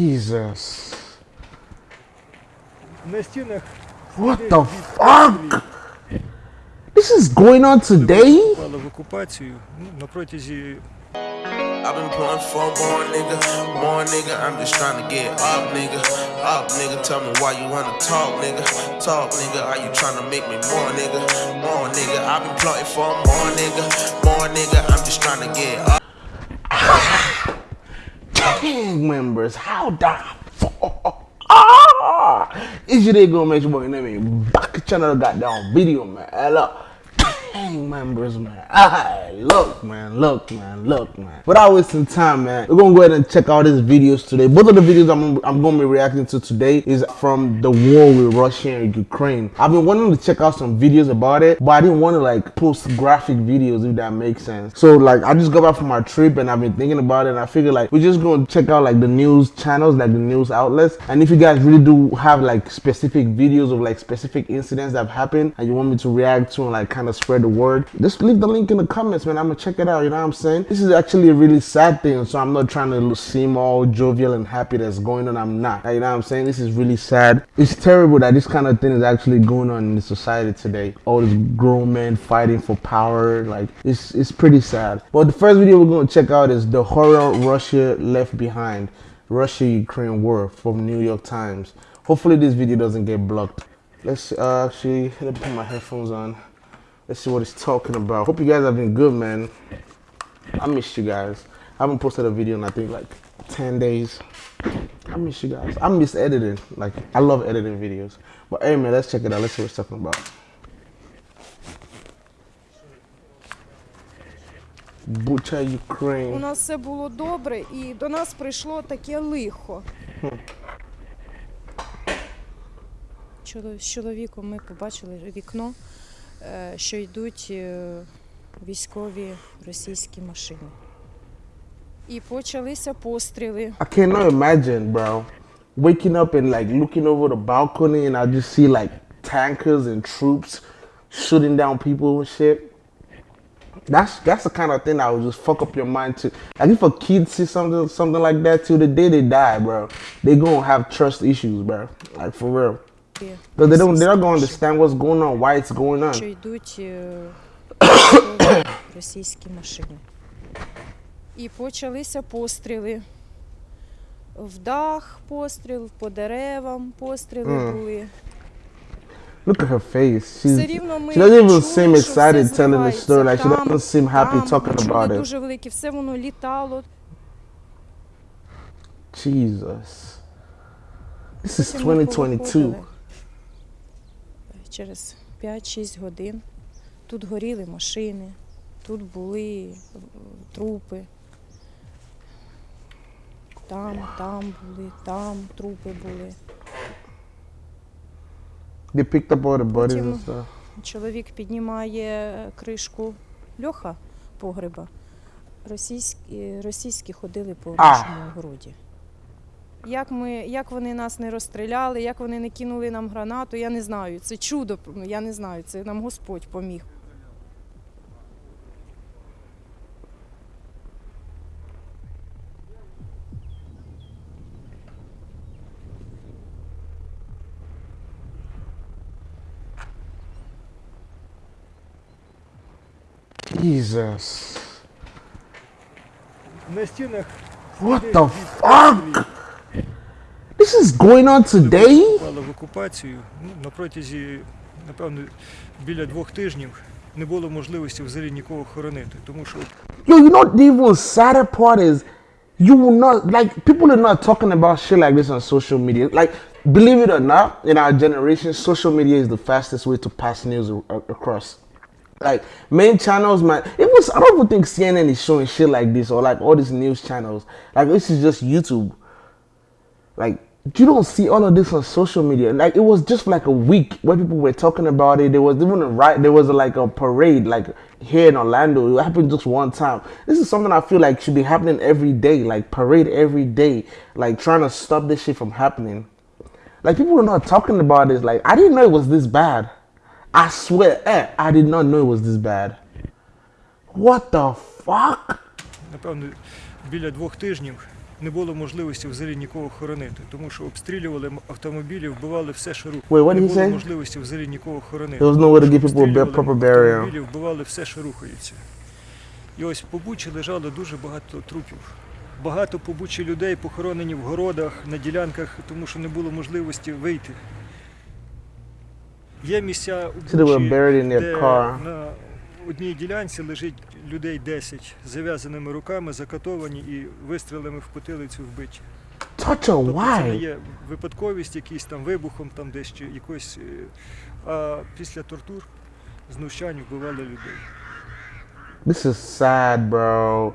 Jesus. На стінах What the fuck? This is going on today? впали в окупацію ну, на протязі I've been pulling for more nigga, more nigga. I'm just trying to get up, nigga, up, nigga. Tell me why you wanna talk, nigga, talk, nigga. Are you trying to make me more, nigga, more nigga? I've been plotting for more nigga, more nigga. I'm just trying to get up. Gang members, how the fuck? Ah! Is you they gonna make sure you know me? Back channel goddamn video, man. Hello. Gang members, man. Ah, look, man, look, man, look, man. Without wasting time, man, we're gonna go ahead and check out these videos today. Both of the videos I'm, I'm gonna be reacting to today is from the war with Russia and Ukraine. I've been wanting to check out some videos about it, but I didn't want to like post graphic videos if that makes sense. So like I just got back from my trip and I've been thinking about it and I figured like we're just gonna check out like the news channels, like the news outlets. And if you guys really do have like specific videos of like specific incidents that have happened and you want me to react to and like kind of spread the word, just leave the link in the comments, man. I'm gonna check it out. You know what I'm saying? This is actually a really sad thing, so I'm not trying to seem all jovial and happy that's going on. I'm not. You know what I'm saying? This is really sad. It's terrible that this kind of thing is actually going on in the society today. All these grown men fighting for power, like it's it's pretty sad. But the first video we're gonna check out is the horror Russia left behind, Russia-Ukraine war from New York Times. Hopefully this video doesn't get blocked. Let's uh, actually let me put my headphones on. Let's see what it's talking about. Hope you guys have been good, man. I missed you guys. I haven't posted a video in I think like 10 days. I miss you guys. I miss editing. Like I love editing videos. But hey man, let's check it out. Let's see what it's talking about. Butcha У Ukraine. нас все було добре, і до нас прийшло таке лихо. Чоло- З чоловіком ми побачили вікно, е, що йдуть е, військові російські машини. І почалися постріли. I cannot imagine, bro. Waking up and like looking over the balcony and I just see like tankers and troops shooting down people and shit. That's that's the kind of thing that would just fuck up your mind too. Like if a kid sees something something like that till the day they die, bro, they gonna have trust issues, bro. Like for real. Because they don't they're not gonna understand what's going on, why it's going on. що йдуть е, військові російські машини. І почалися постріли. В дах постріл, по деревам постріли Мгм. були. Look at her face. She's, Все рівно ми she doesn't even чули, seem що все excited telling the зривається. story. Like she Там, doesn't seem happy там, talking чули about it. дуже велике, все воно літало. Jesus. This is Потім ми 2022. повиходили. Через 5-6 годин тут горіли машини, тут були е, трупи. Там, там були, там трупи були. They picked up all the bodies and stuff. Чоловік піднімає кришку льоха погреба. Російські, російські ходили по нашому городі. Як, ми, як вони нас не розстріляли, як вони не кинули нам гранату, я не знаю. Це чудо, я не знаю, це нам Господь поміг. Jesus. на стінах What the fuck? This is going on today? впали в окупацію ну, на протязі, напевно, біля двох тижнів не було можливості взагалі нікого хоронити, тому що Yo, you know the even sadder part is you will not like people are not talking about shit like this on social media. Like, believe it or not, in our generation, social media is the fastest way to pass news a- a- across. Like main channels, man. It was I don't even think CNN is showing shit like this or like all these news channels. Like this is just YouTube. Like you don't see all of this on social media. Like it was just like a week where people were talking about it. There was even a right. There was like a parade like here in Orlando. It happened just one time. This is something I feel like should be happening every day. Like parade every day. Like trying to stop this shit from happening. Like people are not talking about this. Like I didn't know it was this bad. I swear, eh, I did not know it was this bad. What the fuck? напевно біля двох тижнів не було можливості взагалі нікого хоронити, тому що обстрілювали автомобілі, вбивали все, що рухається. Wait, Не було можливості взагалі нікого хоронити. There was nowhere to give people a обстрілювали автомобілі, вбивали все, що рухається. І ось по Бучі лежало дуже багато трупів. Багато по Бучі людей похоронені в городах, на ділянках, тому що не було можливості вийти. Є місця у Бучі, де. На одній ділянці лежить людей 10 з зав'язаними руками, закатовані і вистрілами в потилицю вбиті. Тобто це не є випадковість, якийсь там вибухом, там десь чи якось. е, А після тортур, знущань вбивали людей. This is sad, bro.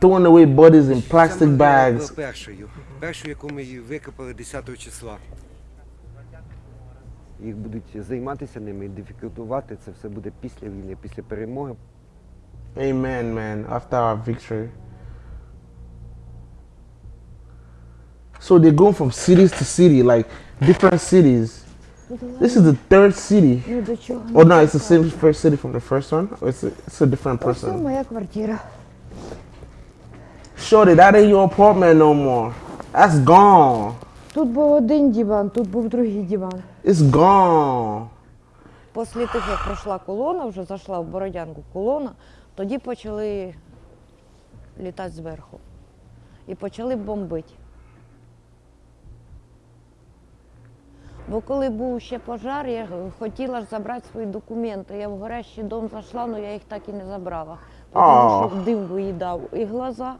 Throwing away bodies in plastic bags. першою. Першою, яку ми її викопали 10 числа. Їх будуть займатися ними, ідентифікувати. Це все буде після війни, після перемоги. Amen, man. After our victory. So they're going from cities to city, like different cities. This is the third city. Ну до чого? Oh no, it's the same first city from the first one. Or it's a, it's a different Ось це person. моя квартира. Shorty, that ain't your apartment no more. That's gone. Тут був один диван, тут був другий диван. It's gone. Після того, як пройшла колона, вже зайшла в Бородянку колона, тоді почали літати зверху. І почали бомбити. Бо коли був ще пожар, я хотіла ж забрати свої документи. Я в горящий дом зайшла, але я їх так і не забрала. Тому що дим виїдав і глаза.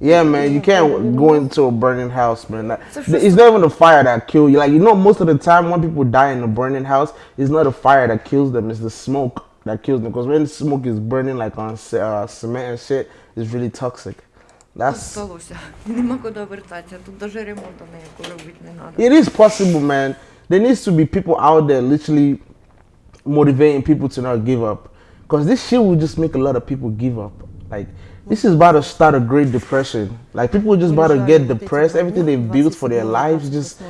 Yeah, man, you can't go into a burning house, man. That- So it's not even the fire that kill you. Like you know, most of the time when people die in a burning house, it's not the fire that kills them; it's the smoke that kills them. Because when the smoke is burning like on ce- uh, cement and shit, it's really toxic. Тут That's сталося. Нема куди вертатися. Тут навіть ремонту ніякого робити не треба. it is possible, man. There needs to be people out there literally motivating people to not give up. Because this shit will just make a lot of people give up. Like this is about to start a great depression. Like people just about to get depressed. Everything they've built for their lives just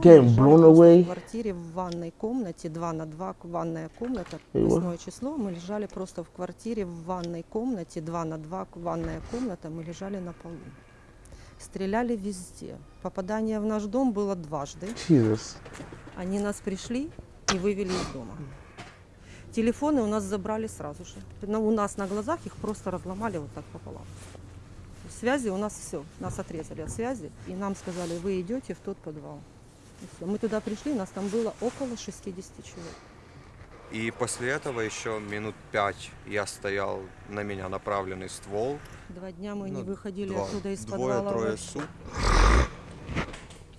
getting blown away. В квартире в ванной комнате, 2 на 2 ванная комната. 8 число, мы лежали просто в квартире в ванной комнате, 2 на 2 ванная комната, мы лежали на полу. Стреляли везде. Попадание в наш дом было дважды. Jesus. Они нас пришли и вывели из дома. Телефоны у нас забрали сразу же. У нас на глазах их просто разломали вот так пополам. Связи у нас все, нас отрезали от связи. И нам сказали, вы идете в тот подвал. Мы туда пришли, нас там было около 60 человек. И после этого еще минут пять я стоял, на меня направленный ствол. Два дня мы Ну, не выходили два- оттуда из подвала. Двое-трое суток.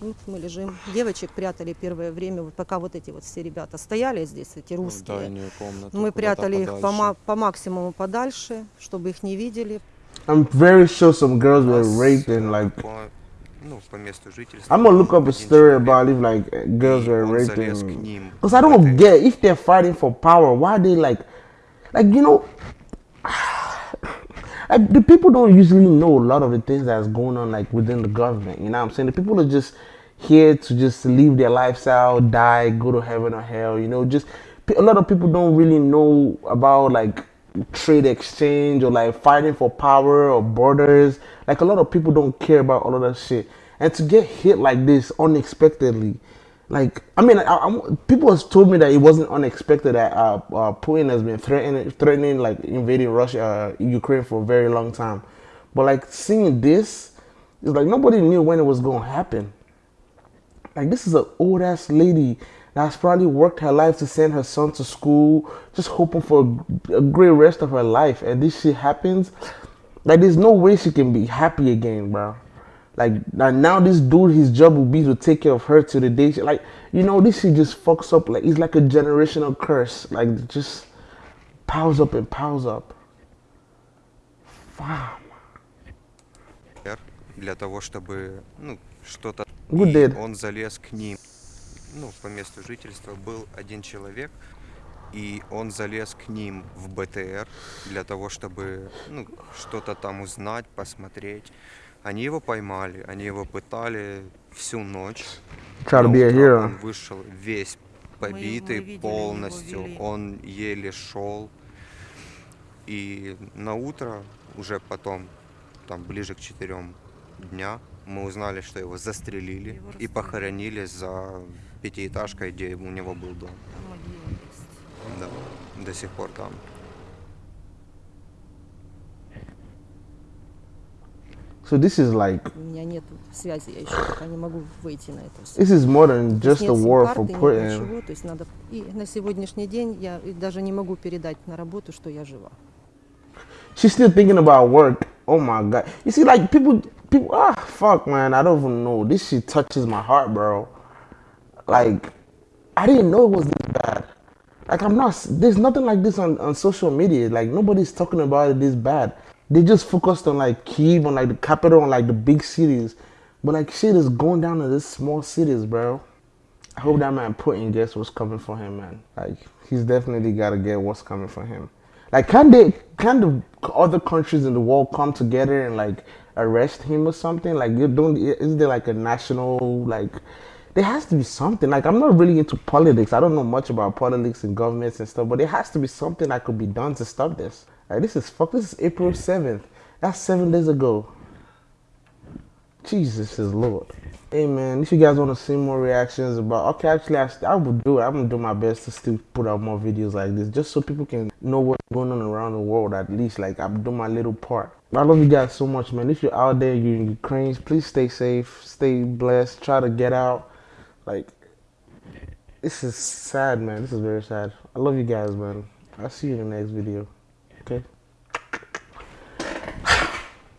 Вот мы лежим. Девочек прятали первое время, пока вот эти вот все ребята стояли здесь, эти русские. комнату. Мы прятали их по, по максимуму подальше, чтобы их не видели. I'm very sure some girls were raped and like. ну, по месту жительства. I'm gonna look up a story about if like girls were raped. залез к And... ним. Cause I don't get if they're fighting for power, why they like, like you know, the people don't usually know a lot of the things that's going on like within the government. You know what I'm saying? The people are just here to just live their lifestyle, die, go to heaven or hell. You know, just a lot of people don't really know about like trade exchange or like fighting for power or borders. Like a lot of people don't care about all of that shit. And to get hit like this unexpectedly, like I mean, I, I, people has told me that it wasn't unexpected that uh, uh, Putin has been threatening, threatening like invading Russia, uh, Ukraine for a very long time. But like seeing this, it's like nobody knew when it was gonna happen. Like this is an old ass lady that's probably worked her life to send her son to school, just hoping for a, a great rest of her life, and this shit happens. Like there's no way she can be happy again, bro. Like now, this dude, his job will be to take care of her to the day. She, like you know, this shit just fucks up. Like it's like a generational curse. Like just piles up and piles up. Wow. Для того, чтобы, ну, что-то... Он залез к ним. Ну, по месту жительства был один человек, и он залез к ним в БТР для того, чтобы, ну, что-то там узнать, посмотреть. Они его поймали, они его пытали всю ночь. Hero. Он вышел весь побитый видели, его полностью, вели. он еле шел. И на утро, уже потом, там ближе к четырем дня, мы узнали, что его застрелили Его и похоронили за пятиэтажкой, где у него был дом. Да, до сих пор там. So this is like У меня нет связи, я еще пока не могу выйти на это все. this is more than just a нет war for сим-карты, нет Putin. ничего, то есть надо... И на сегодняшний день я и даже не могу передать на работу, что я жива. She's still thinking about work. Oh my god. You see, like people, people. Ah, fuck, man. I don't even know. This shit touches my heart, bro. Like, I didn't know it was this bad. Like, I'm not. There's nothing like this on, on social media. Like, nobody's talking about it this bad. They just focused on like Kiev, on like the capital, on like the big cities. But like, shit is going down to these small cities, bro. I hope that man Putin gets what's coming for him, man. Like, he's definitely got to get what's coming for him. Like, can they, can the other countries in the world come together and like arrest him or something? Like, you don't, is there like a national, like, there has to be something. Like, I'm not really into politics. I don't know much about politics and governments and stuff, but there has to be something that could be done to stop this. Like, this is fuck. This is April 7th. That's seven days ago. Jesus is Lord. Hey man, if you guys want to see more reactions about, okay, actually, I, I will do it. I'm gonna do my best to still put out more videos like this, just so people can know what's going on around the world. At least, like I'm doing my little part. I love you guys so much, man. If you're out there, you're in Ukraine, please stay safe, stay blessed, try to get out. Like, this is sad, man. This is very sad. I love you guys, man. I'll see you in the next video. Okay. I think I drank too much. What? I think I like that.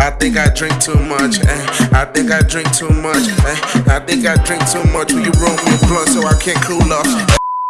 I think I drink too much. eh. I think I drink too much. eh. I think I drink too much. eh. Will you roll me a blunt so I can't cool off?